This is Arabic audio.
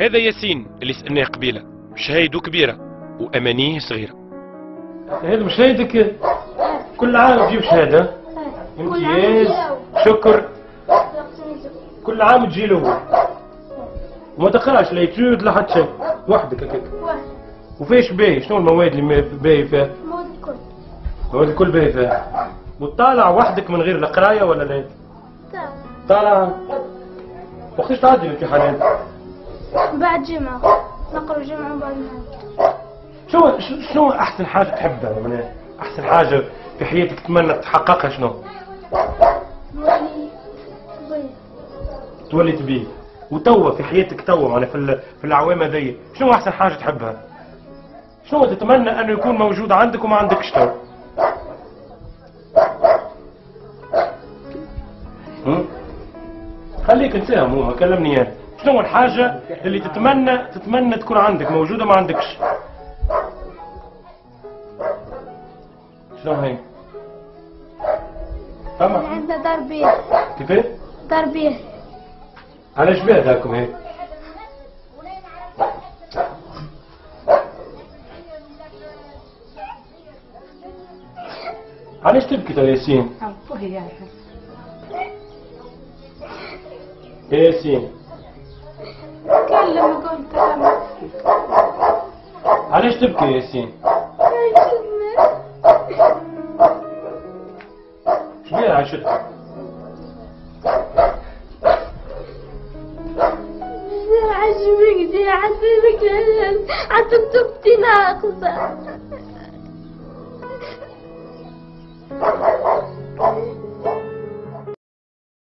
هذا ياسين اللي سألناه قبيلة شهايده كبيرة وأمانيه صغيرة. هذا مش هيدك كل عام تجيب شهادة. امتياز شكر. كل عام تجي له. وما تقراش لا يتجود لا حتى شيء. وحدك هكاك وفيش باهي شنو المواد اللي باهي فيها؟ موت كل المواد الكل باهي فيها. وتطالع وحدك من غير القرايه ولا لا؟ تمام. طالع. وقتاش تعدي الامتحانات؟ بعد جمعة. نقرأ جمعة وبعد شو شنو أحسن حاجة تحبها؟ معناها أحسن حاجة في حياتك تتمنى تحققها شنو؟ تولي تبيه وتوا في حياتك توا معناها في ال- في الاعوام هذيا شنو أحسن حاجة تحبها؟ شنو تتمنى أنه يكون موجود عندك وما عندكش تو هم؟ خليك انساهم هما كلمني أنا شنو الحاجة اللي تتمنى تتمنى تكون عندك موجودة ما عندكش؟ شنو هي؟ فما. عندنا تربية. كيفاه تربية. علاش بها ذاكم هيك علاش تبكي يا ياسين؟ يا ياسين تكلم وقول كلام. علاش تبكي يا ياسين؟ شبيه عاشتك عجبك دي عجبك تبتي ناقصة